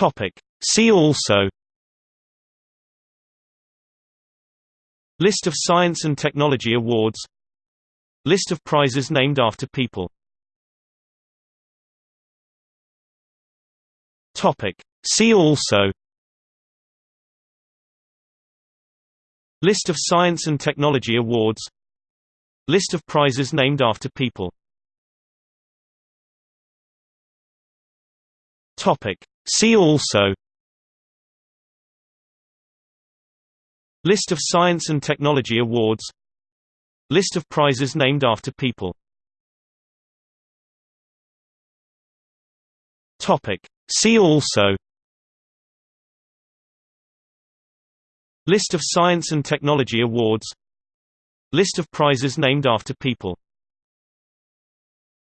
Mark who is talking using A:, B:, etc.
A: Topic. See also List of science and technology awards List of prizes named after people Topic. See also List of science and technology awards List of prizes named after people Topic. See also List of science and technology awards List of prizes named after people. See also List of science and technology awards List of prizes named after people